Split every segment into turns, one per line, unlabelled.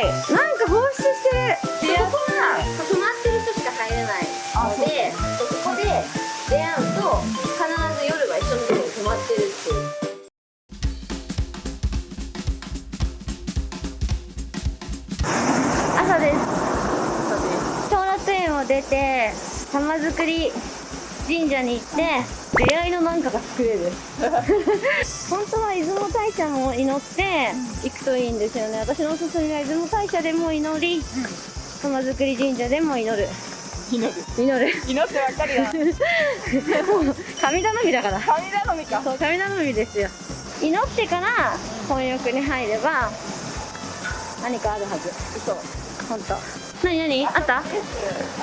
い。なんか放出してる。そこは泊まってる人しか入れないのでそこで出会うと必ず夜は一緒のところに泊まってるっていう。朝です。小楽園を出て玉造り神社に行って出会いのなんかが作れる。本当は出雲大社も祈って行くといいんですよね。私のおすすめは出雲大社でも祈り玉造り神社でも祈る。
祈る。
祈る。
祈ってばっかりだ
もう神頼みだから。
神頼みか。
そう神頼みですよ。祈ってから混浴に入れば何かあるはず。
嘘。
本当。何何？あった？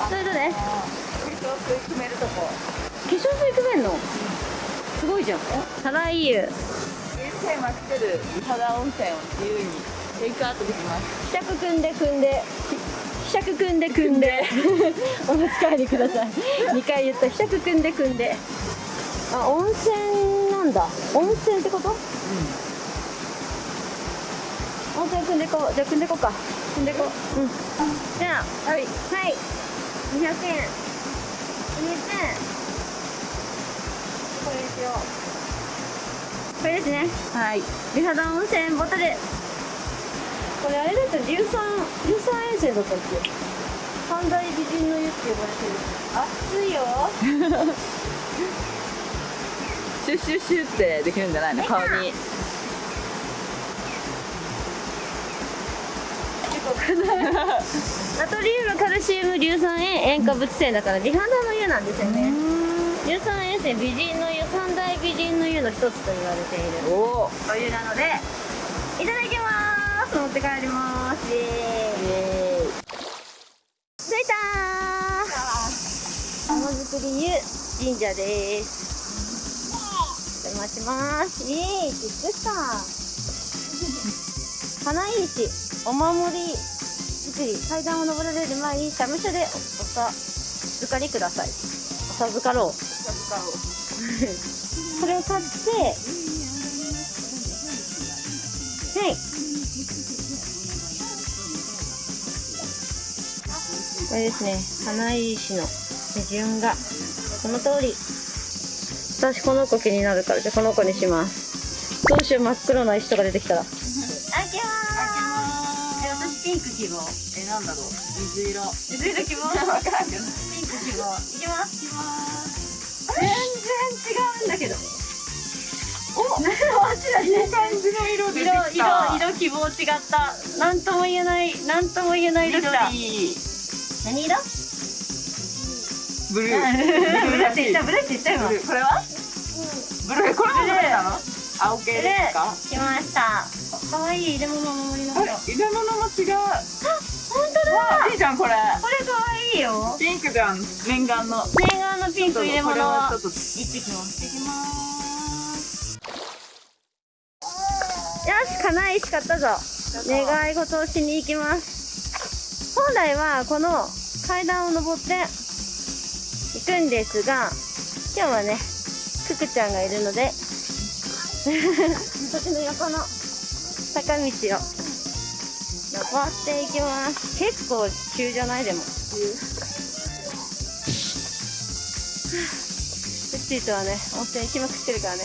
それどれ
化粧水決めるとこ。
化粧水組めんの？すごいじゃん。ただい湯
人生ま来てる美肌温泉を自由にテイクアウトできます。
ひしゃく組んで組んで。ひしゃく組んで組んで。お持ち帰りください。2回言った。ひしゃく組んで組んで。あ温泉なんだ。温泉ってこと？温泉組んでこう。じゃあ組んでこうか。組んでこう。うん。じゃあ。はい。はい。200円。入れてこれにしようこれですね。
はい。
美肌温泉ボトル。これあれだったら硫酸硫酸塩泉だったっけ？三大美人の湯って呼ばれてる。熱いよ。
シュッシュッシュッってできるんじゃないの？顔に。
ナトリウムカルシウム硫酸塩塩化物泉だから美肌の湯なんですよね。硫酸塩泉美人のの一つと言われている
おお
お湯なのでいただきます。持って帰ります。イエーイ。着いたー。玉造り湯神社です。お邪魔します。イエーイ。着くか花石お守り作り。階段を登られる前に社務所でおおさ預かりください。お授かろう これを買ってはい。これですね、花石の手順が、この通り。私この子気になるから、じゃあこの子にします。どうしよう、真っ黒な石とか出てきたら。開けまーす。え、私ピンク希望。
えなんだろう水色
水色希望？
分からんけど
ピンク希望。いきます。いきます。
色出てきた
色色希望違ったなんとも言えないなんとも言えない色きた何色
ブルー
ブルーって言ったブルーって言った今
これはブルーこれもブルーなの青系ですか
来ました可愛い入れ物のお守りの色
入れ物も違う
本当だ
あいいじゃんこれ
これ可愛いよ
ピンクじゃん念願の
念願のピンク入れ物
ちょっと行
ってきます行ってきますよし金石買ったぞ願い事をしに行きます。本来はこの階段を登って行くんですが今日はねククちゃんがいるので私の横の坂道を登っていきます。結構急じゃない？でも。うっち ーとはね温泉行きまくってるからね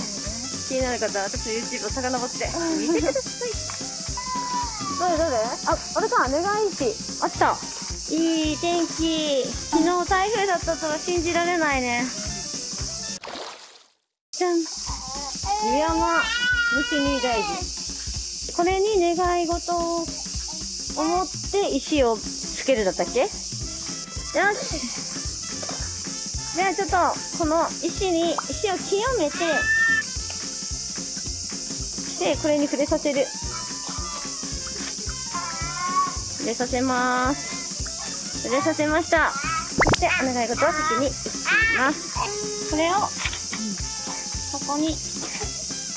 気になる方は私の YouTube を遡って見てください。どれどれあ、あれか、願い石あった。いい天気。昨日台風だったとは信じられないね。じゃん。湯山。虫に大事。これに願い事を思って石をつけるだったっけ？よし。じゃあちょっとこの石に石を清めてでこれに触れさせる触れさせます触れさせましたそしてお願い事は先に行きますこれをここに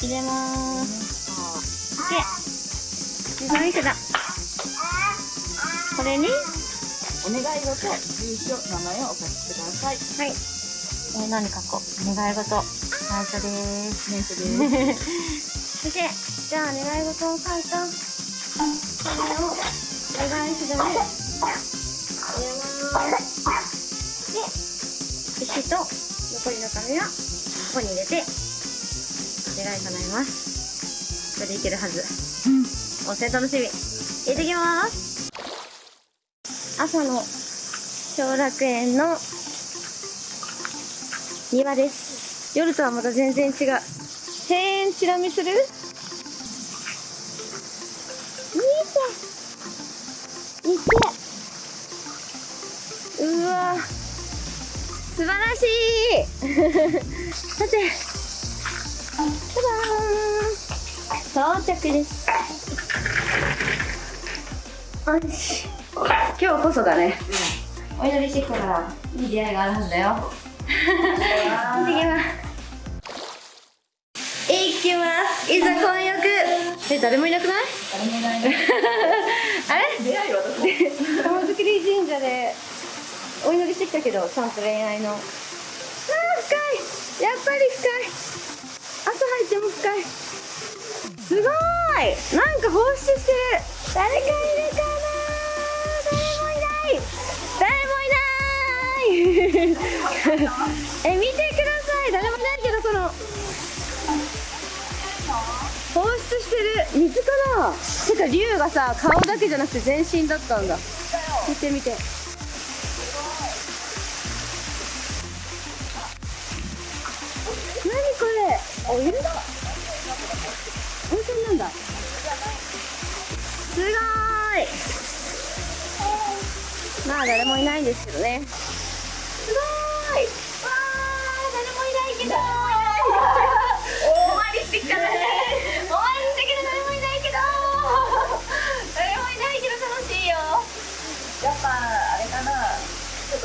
入れますで願い札これに
お願い事住所名前をお書きください
はい。えー、何書こう。願い事。最初です。
ネイトです
そして、じゃあ願い事を書いた。これを、願いします。入れます。で石と残りの紙はここに入れて願い叶えます。これでいけるはず。温泉楽しみ。入れてきます。朝の小楽園の庭です。夜とはまた全然違う。庭園チラ見する？見て。見て。うわ。素晴らしい。さて。到着です。よし。今日こそだね、お祈りしてからいい出会いがあるはずだよ。行ってきますいざ混浴え誰もいなくない？
誰もいない。ね
あれ？
出会いはどこ？
玉造神社でお祈りしてきたけどちゃんと恋愛の。あー深い。やっぱり深い。朝入っても深い。すごい。なんか放出してる。誰かいるかな？誰もいない。誰もいない。え見てく水かなてか竜がさ顔だけじゃなくて全身だったんだ。見て見て。何これ？お湯だ。温泉なんだ。すごい。まあ誰もいないんですけどね。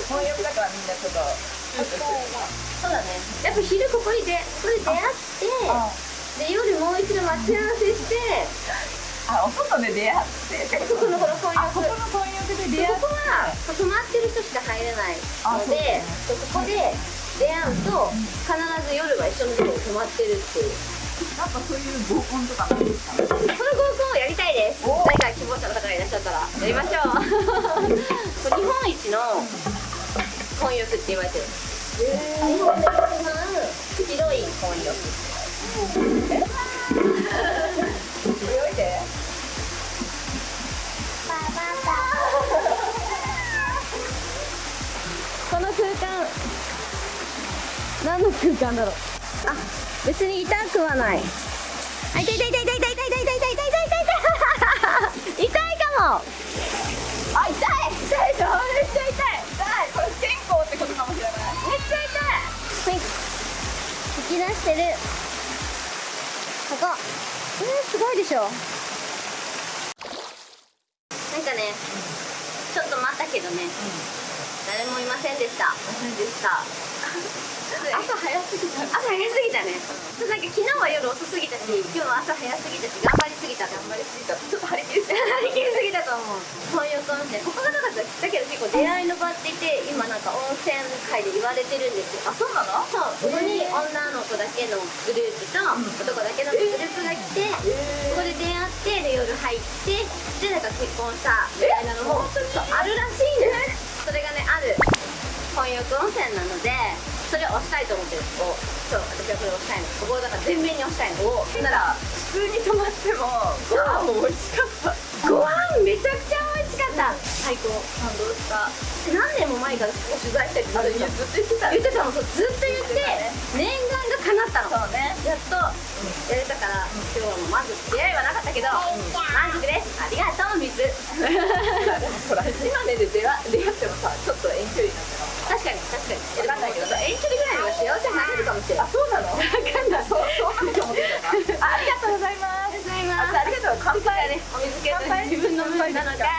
ちょっと混浴だからみんなちょっと。
そうだ。ね。やっぱ昼ここにでここで出会ってで夜もう一度待ち合わせして
あお外で出会って。って
ここのこの混
あここ
浴
の混浴で出会って。
ここは泊まってる人しか入れない
あ
のでここで出会うと必ず夜は一緒のところに泊まってるっていう。
なんかそういう合コンとかなんですか？
その合コンをやりたいです。
お
誰か希望者の方がいらっしゃったらやりましょう。日本一の混浴って言われてる日本で一番広い。混浴この空間何の空間だろうあ別に痛くはないあ痛い痛い痛い痛い痛い痛い痛い痛い痛い痛い痛い痛いかも
あ痛い
出してる。ここ。えー、すごいでしょ。なんかねちょっと待ったけどね、誰もいませんでした。
でした。朝早すぎた。
朝早すぎたね、そうなんか昨日は夜遅すぎた。し、今日は朝早すぎたし頑張りすぎた頑張りすぎた
ちょっと張り切りすぎ
た。と思う。混浴温泉ここがなかっただけど結構出会いの場って言って今なんか温泉界で言われてるんですよ。
あそうなの？
そう。ここに女の子だけのグループと男だけのグループが来て、ここで出会ってで夜入ってでなんか結婚したみたいなのもそうあるらしいねそれがねある。混浴温泉なのでそれを押したいと思ってる。ここそう私はこれを押したいの。ここをだから全面に押したいの。
なら普通に泊まってもご飯も美味しかった。
ご飯めちゃくちゃ美味しかった。最高。
感動した。
何年も前から取材したりずっと言って
た。
言ってたの。ずっと言って念願が叶ったの。
そうね。
やっとやれたから、今日はもず出会いはなかったけど、満足です。ありがとう水。
で もほら島根で出会出会ってもさ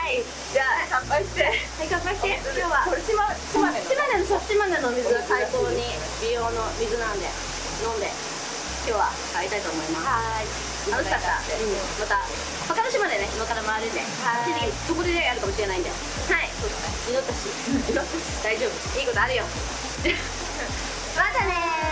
な
のかい
じゃあ乾杯して。
はい乾杯して。今日は
これ島島根の。
島根のそう島根の水。は最高に美容の水なんで飲んで今日は帰りたいと思います。
はい。
楽しかった、うん、また他の島でね今から回るんで
はい。
そこでやるかもしれないんで。はい。そうだね祈ったし。大丈夫。いいことあるよ。またねー